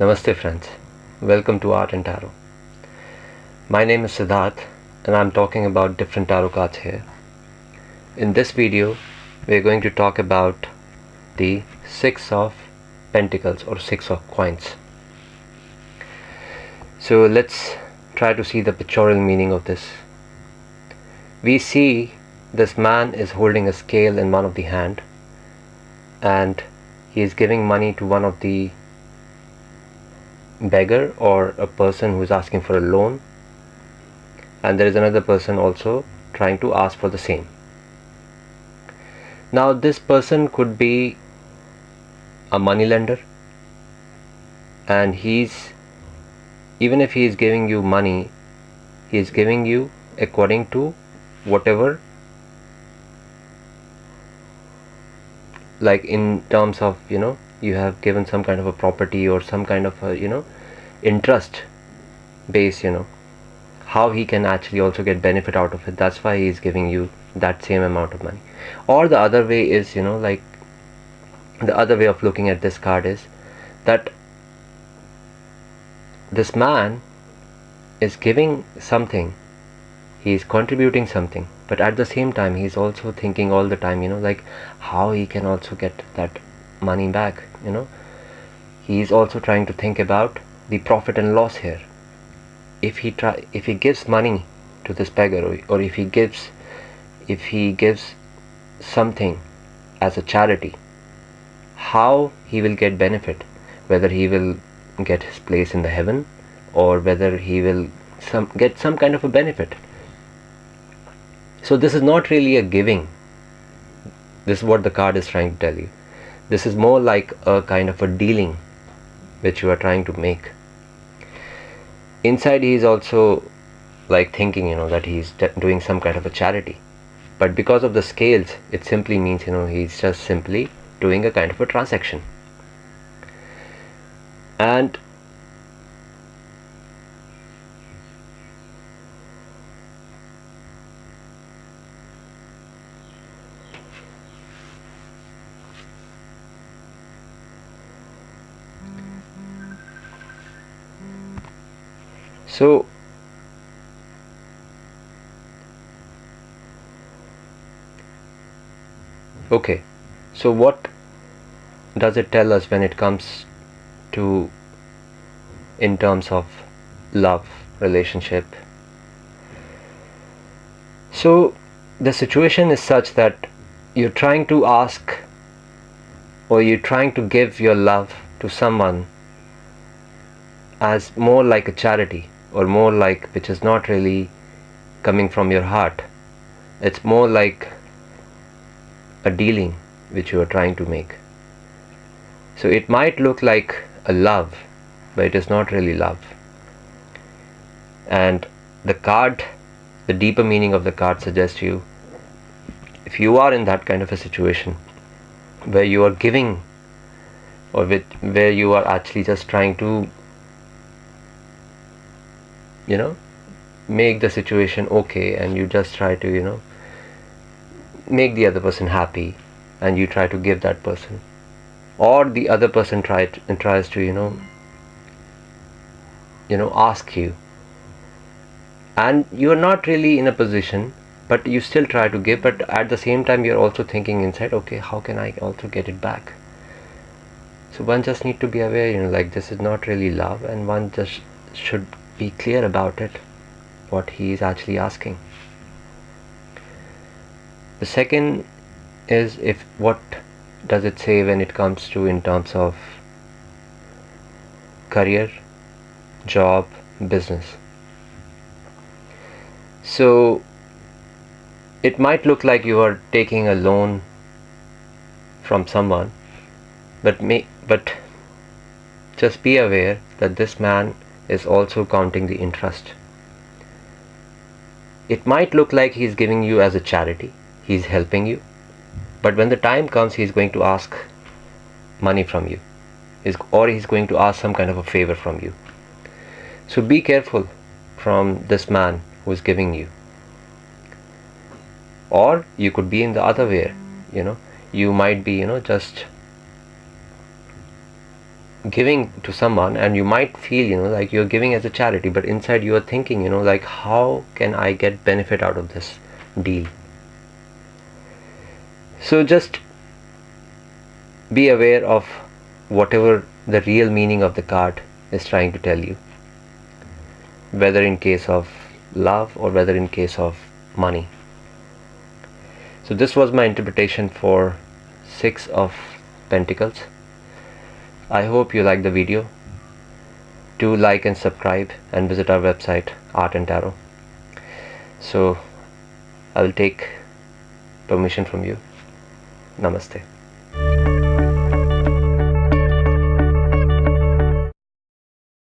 Namaste friends, welcome to Art and Tarot. My name is Siddharth and I'm talking about different tarot cards here. In this video, we're going to talk about the Six of Pentacles or Six of Coins. So let's try to see the pictorial meaning of this. We see this man is holding a scale in one of the hand and he is giving money to one of the beggar or a person who is asking for a loan. And there is another person also trying to ask for the same. Now this person could be a money lender. And he's even if he is giving you money he is giving you according to whatever like in terms of you know you have given some kind of a property or some kind of a you know interest base you know how he can actually also get benefit out of it. That's why he is giving you that same amount of money. Or the other way is you know like the other way of looking at this card is that this man is giving something. He is contributing something but at the same time he's also thinking all the time you know like how he can also get that money back you know. He's also trying to think about the profit and loss here. If he try if he gives money to this beggar or, or if he gives if he gives something as a charity how he will get benefit? Whether he will get his place in the heaven or whether he will some get some kind of a benefit. So this is not really a giving. This is what the card is trying to tell you this is more like a kind of a dealing which you are trying to make. Inside he is also like thinking you know that he's doing some kind of a charity. But because of the scales it simply means you know he's just simply doing a kind of a transaction. And so okay. So what does it tell us when it comes to in terms of love relationship? So the situation is such that you're trying to ask or you're trying to give your love to someone as more like a charity or more like which is not really coming from your heart. It's more like a dealing which you are trying to make. So it might look like a love but it is not really love. And the card the deeper meaning of the card suggests you if you are in that kind of a situation where you are giving or with where you are actually just trying to you know make the situation okay and you just try to you know make the other person happy and you try to give that person or the other person try to, tries to you know you know ask you. And you are not really in a position but you still try to give but at the same time you're also thinking inside okay how can I also get it back? So one just need to be aware you know like this is not really love and one just should be clear about it what he is actually asking. The second is if what does it say when it comes to in terms of career job business? So it might look like you are taking a loan from someone but may but just be aware that this man is also counting the interest. It might look like he's giving you as a charity, he's helping you, but when the time comes, he's going to ask money from you, or he's going to ask some kind of a favor from you. So be careful from this man who is giving you. Or you could be in the other way, you know, you might be, you know, just giving to someone and you might feel you know like you're giving as a charity but inside you're thinking you know like how can i get benefit out of this deal? So just be aware of whatever the real meaning of the card is trying to tell you. Whether in case of love or whether in case of money. So this was my interpretation for six of pentacles I hope you like the video. Do like and subscribe and visit our website Art and Tarot. So I will take permission from you. Namaste.